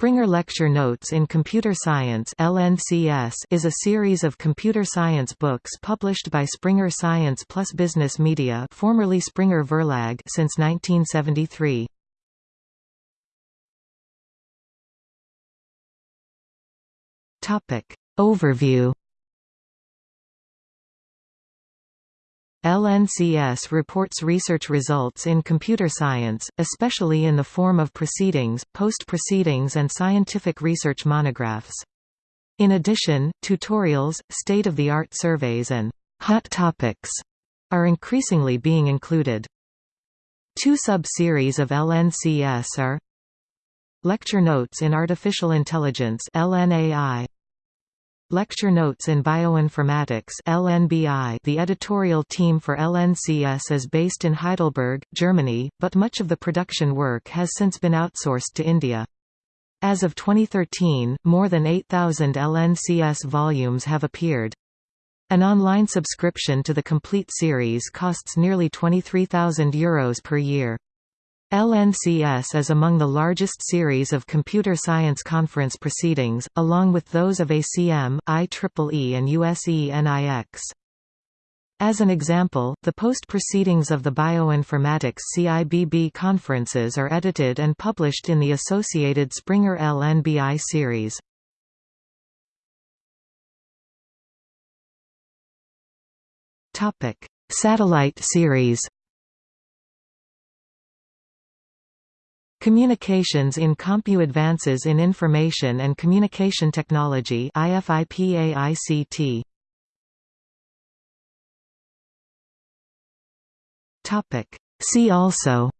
Springer Lecture Notes in Computer Science LNCS is a series of computer science books published by Springer Science Plus Business Media formerly Springer Verlag since 1973. Overview LNCS reports research results in computer science, especially in the form of proceedings, post-proceedings and scientific research monographs. In addition, tutorials, state-of-the-art surveys and «hot topics» are increasingly being included. Two sub-series of LNCS are Lecture Notes in Artificial Intelligence LNAI Lecture Notes in Bioinformatics LNBI The editorial team for LNCS is based in Heidelberg, Germany, but much of the production work has since been outsourced to India. As of 2013, more than 8,000 LNCS volumes have appeared. An online subscription to the complete series costs nearly €23,000 Euros per year. LNCS is among the largest series of computer science conference proceedings, along with those of ACM, IEEE and USENIX. As an example, the post-proceedings of the Bioinformatics CIBB conferences are edited and published in the associated Springer LNBI series. Satellite series Communications in Compu Advances in Information and Communication Technology Topic. See also.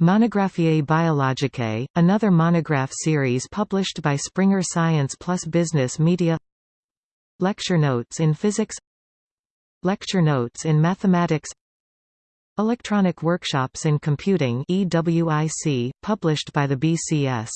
Monographiae Biologicae, another monograph series published by Springer Science Plus Business Media. Lecture Notes in Physics. Lecture Notes in Mathematics Electronic Workshops in Computing EWIC, published by the BCS